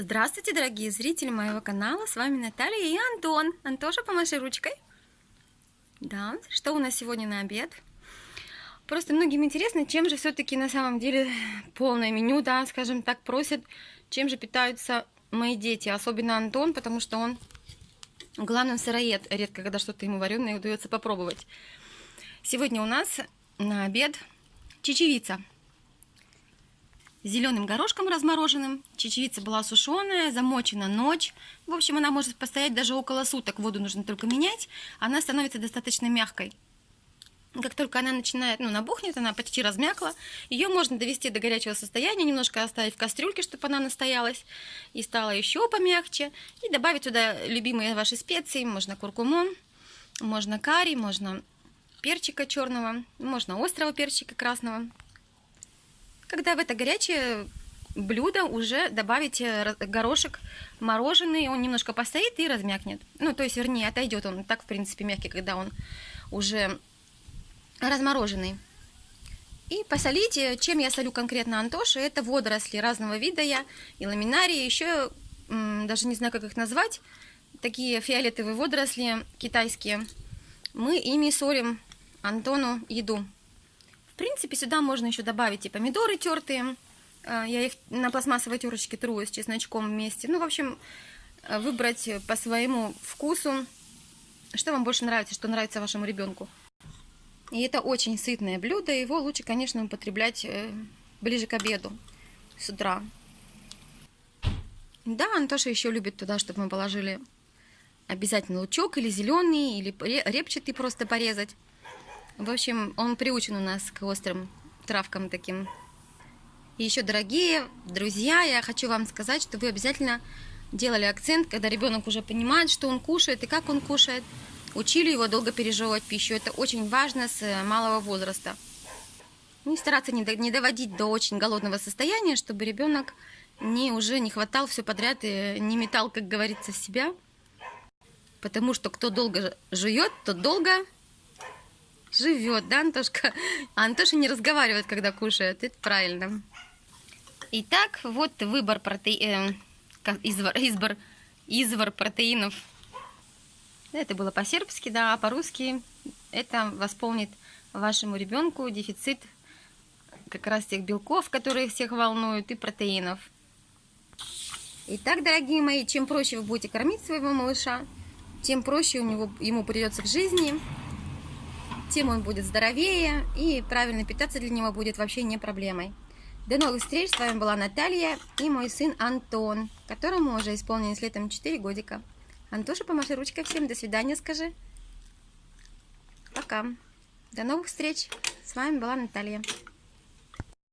Здравствуйте, дорогие зрители моего канала, с вами Наталья и Антон. Антоша, помаши ручкой. Да, что у нас сегодня на обед? Просто многим интересно, чем же все-таки на самом деле полное меню, да, скажем так, просят, чем же питаются мои дети, особенно Антон, потому что он главный сыроед, редко когда что-то ему вареное удается попробовать. Сегодня у нас на обед чечевица зеленым горошком размороженным. Чечевица была сушеная, замочена ночь. В общем, она может постоять даже около суток. Воду нужно только менять. Она становится достаточно мягкой. Как только она начинает, ну, набухнет, она почти размякла, ее можно довести до горячего состояния, немножко оставить в кастрюльке, чтобы она настоялась и стала еще помягче. И добавить туда любимые ваши специи, можно куркумон, можно карри, можно перчика черного, можно острого перчика красного. Когда в это горячее блюдо уже добавите горошек мороженый, он немножко постоит и размякнет. Ну, то есть, вернее, отойдет он так, в принципе, мягкий, когда он уже размороженный. И посолите, чем я солю конкретно Антоши, это водоросли разного вида я, и ламинарии, еще даже не знаю, как их назвать, такие фиолетовые водоросли китайские. Мы ими солим Антону еду принципе, сюда можно еще добавить и помидоры тертые. А, я их на пластмассовой терочке тру с чесночком вместе. Ну, в общем, э, выбрать по своему вкусу, что вам больше нравится, что нравится вашему ребенку. И это очень сытное блюдо. Его лучше, конечно, употреблять э, ближе к обеду, с утра. Да, Антоша еще любит туда, чтобы мы положили обязательно лучок или зеленый, или репчатый просто порезать. В общем, он приучен у нас к острым травкам таким. И еще, дорогие друзья, я хочу вам сказать, что вы обязательно делали акцент, когда ребенок уже понимает, что он кушает и как он кушает. Учили его долго пережевывать пищу. Это очень важно с малого возраста. Ну и стараться не доводить до очень голодного состояния, чтобы ребенок не, уже не хватал все подряд и не метал, как говорится, в себя. Потому что кто долго жует, тот долго живет, да, Антошка? А Антоша не разговаривает, когда кушает, это правильно. Итак, вот выбор протеинов, э, извор, извор, извор протеинов. Это было по-сербски, да, а по-русски это восполнит вашему ребенку дефицит как раз тех белков, которые всех волнуют, и протеинов. Итак, дорогие мои, чем проще вы будете кормить своего малыша, тем проще у него, ему придется в жизни, тем он будет здоровее, и правильно питаться для него будет вообще не проблемой. До новых встреч, с вами была Наталья и мой сын Антон, которому уже исполнилось летом 4 годика. Антоша, помаши ручкой всем, до свидания скажи. Пока. До новых встреч, с вами была Наталья.